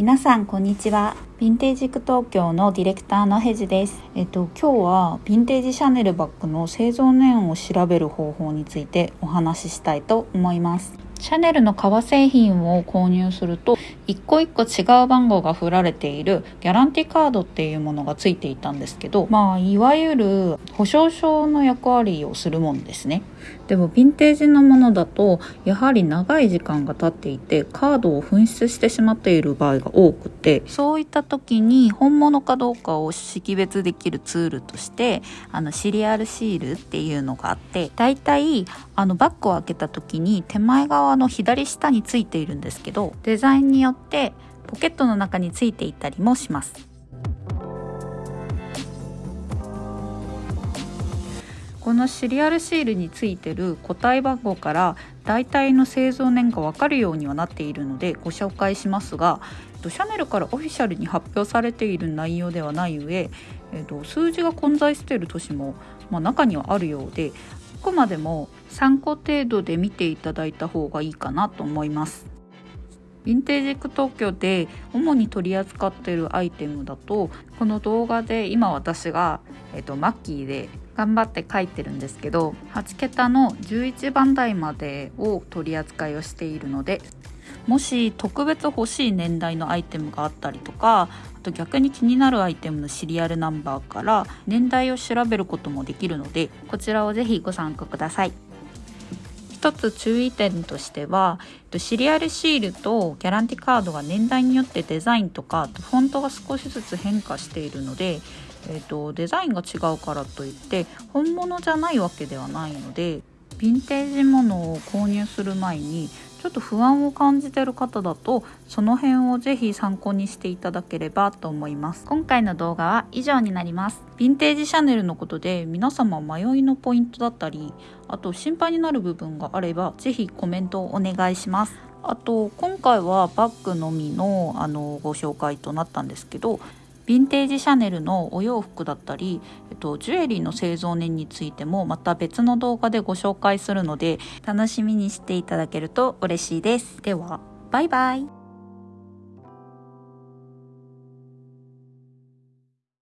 皆さんこんにちは。ヴィンテージク東京のディレクターのヘジです。えっと今日はヴィンテージシャネルバッグの製造年を調べる方法についてお話ししたいと思います。シャネルの革製品を購入すると一個一個違う番号が振られているギャランティカードっていうものがついていたんですけどまあいわゆる保証書の役割をするもんですね。でもヴィンテージのものだとやはり長い時間が経っていてカードを紛失してしまっている場合が多くてそういった時に本物かどうかを識別できるツールとしてあのシリアルシールっていうのがあってだいたいあのバッグを開けた時に手前側の左下についているんですけどデザインによってポケットの中についていたりもします。このシリアルシールについてる個体番号から大体の製造年が分かるようにはなっているのでご紹介しますがシャネルからオフィシャルに発表されている内容ではない上、えっと、数字が混在している年も、まあ、中にはあるようであくまでも参考程度で見ていただいた方がいいかなと思います。ヴィンテージック東京で主に取り扱っているアイテムだとこの動画で今私が、えっと、マッキーで頑張って書いてるんですけど8桁の11番台までを取り扱いをしているのでもし特別欲しい年代のアイテムがあったりとかあと逆に気になるアイテムのシリアルナンバーから年代を調べることもできるのでこちらをぜひご参加ください。一つ注意点としてはシリアルシールとギャランティカードが年代によってデザインとかフォントが少しずつ変化しているので、えーと、デザインが違うからといって本物じゃないわけではないのでヴィンテージものを購入する前にちょっと不安を感じてる方だとその辺をぜひ参考にしていただければと思います。今回の動画は以上になります。ヴィンテージシャネルのことで皆様迷いのポイントだったりあと心配になる部分があればぜひコメントをお願いします。あと今回はバッグのみのあのご紹介となったんですけどヴィンテージシャネルのお洋服だったり、えっと、ジュエリーの製造年についてもまた別の動画でご紹介するので楽しみにしていただけると嬉しいです。ではバイバイ